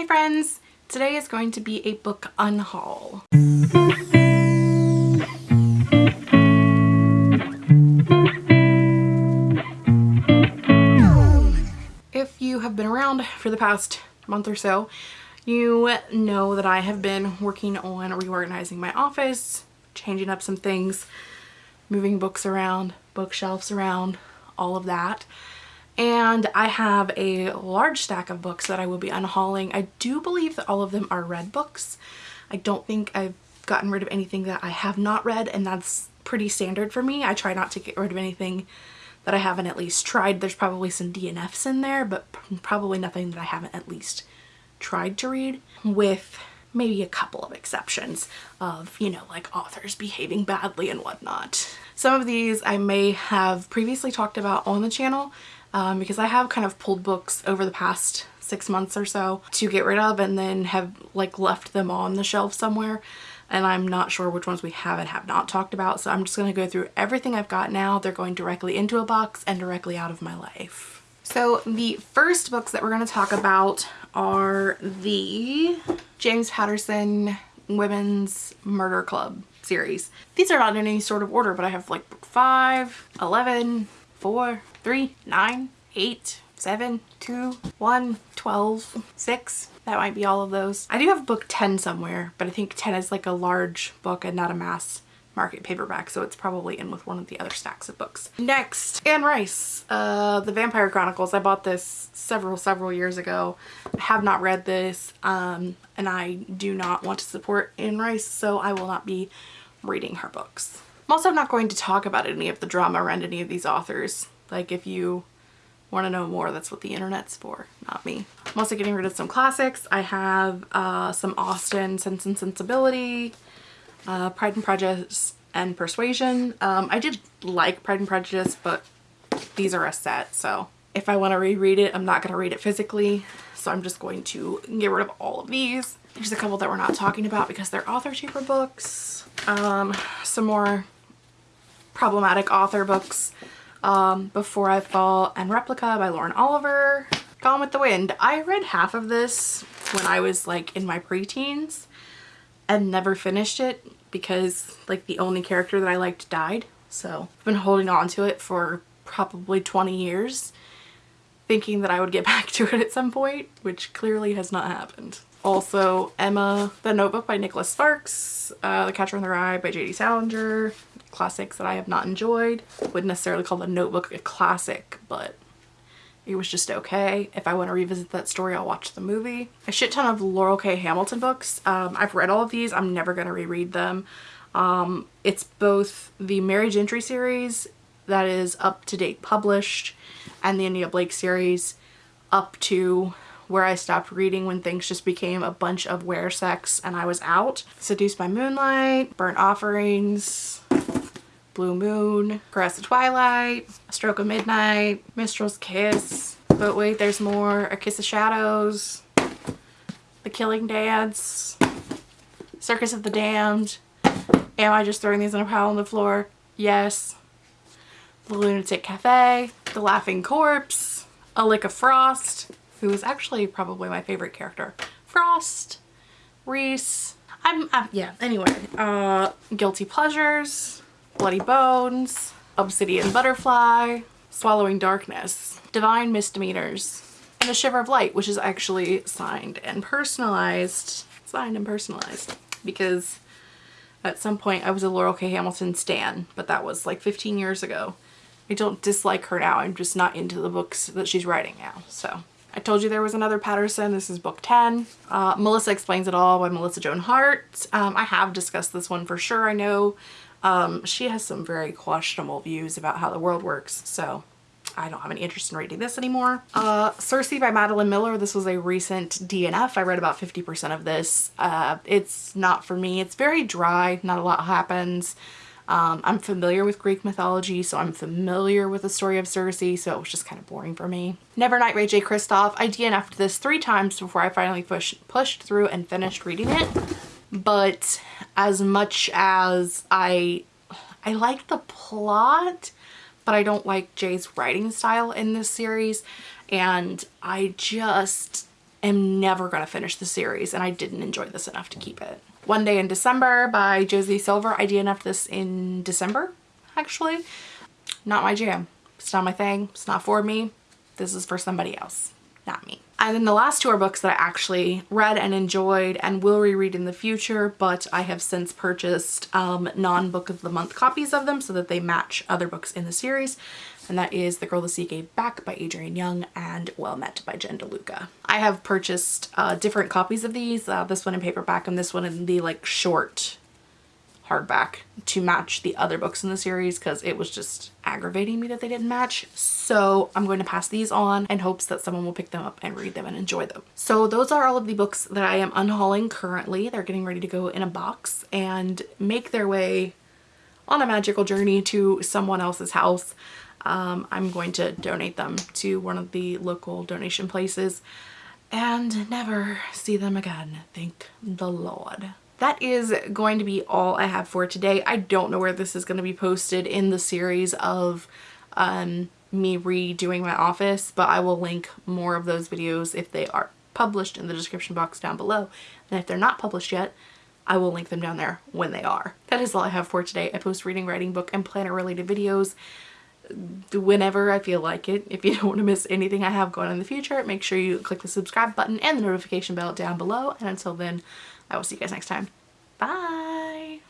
Hi friends! Today is going to be a book unhaul. If you have been around for the past month or so, you know that I have been working on reorganizing my office, changing up some things, moving books around, bookshelves around, all of that and I have a large stack of books that I will be unhauling. I do believe that all of them are read books. I don't think I've gotten rid of anything that I have not read and that's pretty standard for me. I try not to get rid of anything that I haven't at least tried. There's probably some DNFs in there but probably nothing that I haven't at least tried to read with maybe a couple of exceptions of, you know, like authors behaving badly and whatnot. Some of these I may have previously talked about on the channel um, because I have kind of pulled books over the past six months or so to get rid of and then have like left them on the shelf somewhere and I'm not sure which ones we have and have not talked about so I'm just going to go through everything I've got now. They're going directly into a box and directly out of my life. So the first books that we're going to talk about are the James Patterson Women's Murder Club series. These are not in any sort of order but I have like book 5, 11, 4, three, nine, eight, seven, two, one, 12, six. That might be all of those. I do have book 10 somewhere, but I think 10 is like a large book and not a mass market paperback, so it's probably in with one of the other stacks of books. Next, Anne Rice, uh, The Vampire Chronicles. I bought this several, several years ago. I have not read this, um, and I do not want to support Anne Rice, so I will not be reading her books. I'm also not going to talk about any of the drama around any of these authors. Like if you want to know more, that's what the internet's for, not me. I'm also getting rid of some classics. I have uh, some Austen Sense and Sensibility, uh, Pride and Prejudice, and Persuasion. Um, I did like Pride and Prejudice, but these are a set, so if I want to reread it, I'm not going to read it physically. So I'm just going to get rid of all of these. There's a couple that we're not talking about because they're author cheaper books. Um, some more problematic author books um, Before I Fall and Replica by Lauren Oliver. Gone with the Wind. I read half of this when I was like in my preteens and never finished it because like the only character that I liked died. So I've been holding on to it for probably 20 years thinking that I would get back to it at some point, which clearly has not happened. Also, Emma, The Notebook by Nicholas Sparks, uh, The Catcher in the Rye by J.D. Salinger, classics that I have not enjoyed. Wouldn't necessarily call The Notebook a classic, but it was just okay. If I want to revisit that story, I'll watch the movie. A shit ton of Laurell K. Hamilton books. Um, I've read all of these. I'm never going to reread them. Um, it's both the Merry Gentry series that is up to date published and the Anita Blake series up to where I stopped reading when things just became a bunch of wear sex and I was out. Seduced by Moonlight, Burnt Offerings, Blue Moon, Caress of Twilight, A Stroke of Midnight, Mistral's Kiss, but wait there's more, A Kiss of Shadows, The Killing Dance, Circus of the Damned, Am I just throwing these in a pile on the floor? Yes. The Lunatic Cafe, The Laughing Corpse, A Lick of Frost, who is actually probably my favorite character. Frost, Rhys, I'm, uh, yeah, anyway, uh, Guilty Pleasures, Bloody Bones, Obsidian Butterfly, Swallowing Darkness, Divine Misdemeanors, and A Shiver of Light, which is actually signed and personalized. Signed and personalized. Because at some point I was a Laurell K. Hamilton stan, but that was like 15 years ago. I don't dislike her now, I'm just not into the books that she's writing now, so. I told you there was another Patterson. This is book 10. Uh, Melissa Explains It All by Melissa Joan Hart. Um, I have discussed this one for sure. I know um, she has some very questionable views about how the world works, so I don't have any interest in reading this anymore. Uh, by Madeline Miller. This was a recent DNF. I read about 50% of this. Uh, it's not for me. It's very dry. Not a lot happens. Um, I'm familiar with Greek mythology, so I'm familiar with the story of Circe, so it was just kind of boring for me. Never Nevernight Ray Jay Kristoff. I DNF'd this three times before I finally push, pushed through and finished reading it but as much as I I like the plot but I don't like Jay's writing style in this series and I just am never going to finish the series and I didn't enjoy this enough to keep it. One Day in December by Josie Silver. I DNF'd this in December, actually. Not my jam. It's not my thing. It's not for me. This is for somebody else, not me. And then the last two are books that I actually read and enjoyed and will reread in the future, but I have since purchased um, non-book of the month copies of them so that they match other books in the series. And that is The Girl the Sea Gave Back by Adrienne Young and Well Met by Jen DeLuca. I have purchased uh, different copies of these, uh, this one in paperback and this one in the like short hardback to match the other books in the series because it was just aggravating me that they didn't match. So I'm going to pass these on in hopes that someone will pick them up and read them and enjoy them. So those are all of the books that I am unhauling currently. They're getting ready to go in a box and make their way on a magical journey to someone else's house. Um, I'm going to donate them to one of the local donation places and never see them again. Thank the Lord that is going to be all I have for today. I don't know where this is going to be posted in the series of um, me redoing my office, but I will link more of those videos if they are published in the description box down below. And if they're not published yet, I will link them down there when they are. That is all I have for today. I post reading, writing, book, and planner related videos whenever I feel like it. If you don't want to miss anything I have going on in the future, make sure you click the subscribe button and the notification bell down below. And until then, I will see you guys next time. Bye!